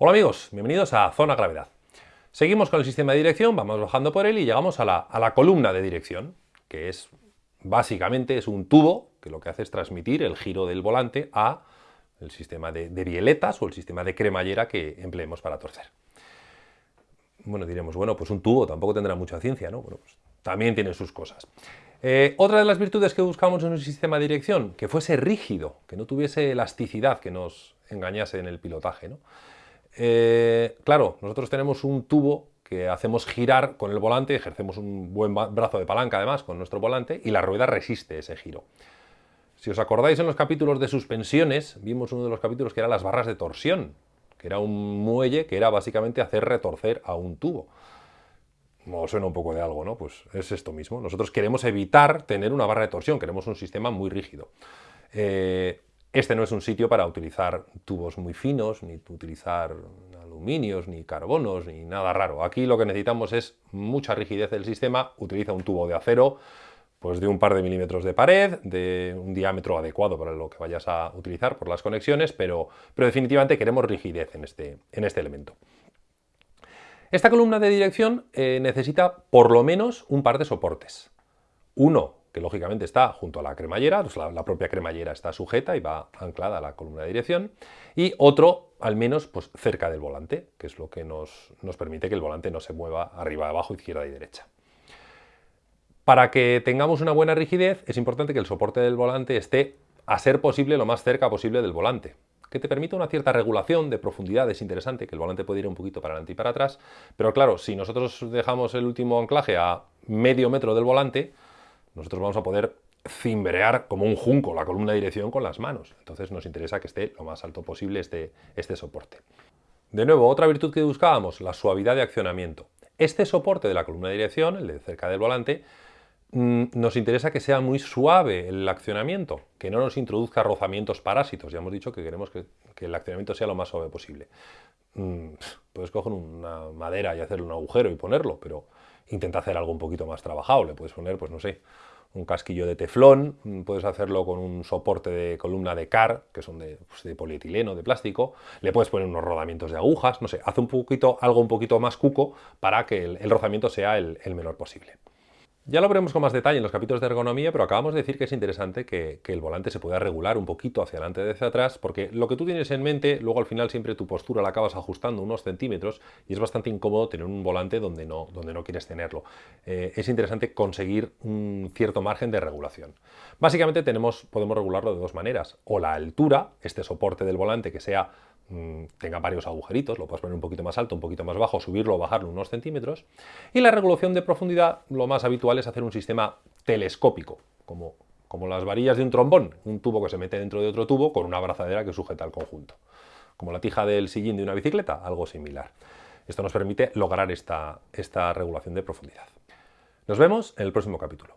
Hola amigos, bienvenidos a Zona Gravedad. Seguimos con el sistema de dirección, vamos bajando por él y llegamos a la, columna de dirección, que es básicamente es un tubo que lo que hace es transmitir el giro del volante a el sistema de, de o el sistema de cremallera que empleemos para torcer. Bueno, diremos, bueno, pues un tubo tampoco tendrá mucha ciencia, ¿no? Bueno, pues también tiene sus cosas. Eh, otra de las virtudes que buscamos en un sistema de dirección, que fuese rígido, que no tuviese elasticidad, que nos engañase en el pilotaje. ¿no? Eh, claro, nosotros tenemos un tubo que hacemos girar con el volante, ejercemos un buen brazo de palanca además con nuestro volante y la rueda resiste ese giro. Si os acordáis en los capítulos de suspensiones, vimos uno de los capítulos que era las barras de torsión, que era un muelle que era básicamente hacer retorcer a un tubo. Os suena un poco de algo, ¿no? Pues es esto mismo. Nosotros queremos evitar tener una barra de torsión, queremos un sistema muy rígido. Eh, este no es un sitio para utilizar tubos muy finos, ni utilizar aluminios, ni carbonos, ni nada raro. Aquí lo que necesitamos es mucha rigidez del sistema, utiliza un tubo de acero, pues de un par de milímetros de pared, de un diámetro adecuado para lo que vayas a utilizar por las conexiones, pero, pero definitivamente queremos rigidez en este, en este elemento. Esta columna de dirección eh, necesita por lo menos un par de soportes. Uno que lógicamente está junto a la cremallera, pues la, propia cremallera está sujeta y va anclada a la columna de dirección, y otro al menos pues, cerca del volante, que es lo que nos, nos permite que el volante no se mueva arriba, abajo, izquierda y derecha. Para que tengamos una buena rigidez es importante que el soporte del volante esté a ser posible lo más cerca posible del volante que te permite una cierta regulación de profundidad, es interesante, que el volante puede ir un poquito para adelante y para atrás, pero claro, si nosotros dejamos el último anclaje a medio metro del volante, nosotros vamos a poder cimbrear como un junco la columna de dirección con las manos. Entonces nos interesa que esté lo más alto posible este, este soporte. De nuevo, otra virtud que buscábamos, la suavidad de accionamiento. Este soporte de la columna de dirección, el de cerca del volante, mm, nos interesa que sea muy suave el accionamiento, que no nos introduzca rozamientos parásitos. Ya hemos dicho que queremos que, el accionamiento sea lo más suave posible. Mm, puedes coger una madera y hacerle un agujero y ponerlo, pero intenta hacer algo un poquito más trabajado. Le puedes poner, pues no sé, un casquillo de teflón, mm, puedes hacerlo con un soporte de columna de car, que son de, pues, de, polietileno, de plástico, le puedes poner unos rodamientos de agujas, no sé, hace un poquito, algo un poquito más cuco para que el, rozamiento sea el menor posible. Ya lo veremos con más detalle en los capítulos de ergonomía, pero acabamos de decir que es interesante que, el volante se pueda regular un poquito hacia adelante y hacia atrás, porque lo que tú tienes en mente, luego al final siempre tu postura la acabas ajustando unos centímetros y es bastante incómodo tener un volante donde no, donde no quieres tenerlo. Eh, es interesante conseguir un cierto margen de regulación. Básicamente tenemos, podemos regularlo de dos maneras, o la altura, este soporte del volante que sea Mm, tenga varios agujeritos, lo puedes poner un poquito más alto, un poquito más bajo, subirlo o bajarlo unos centímetros. Y la regulación de profundidad, lo más habitual es hacer un sistema telescópico, como, como las varillas de un trombón, un tubo que se mete dentro de otro tubo con una abrazadera que sujeta al conjunto. Como la tija del sillín de una bicicleta, algo similar. Esto nos permite lograr esta, esta regulación de profundidad. Nos vemos en el próximo capítulo.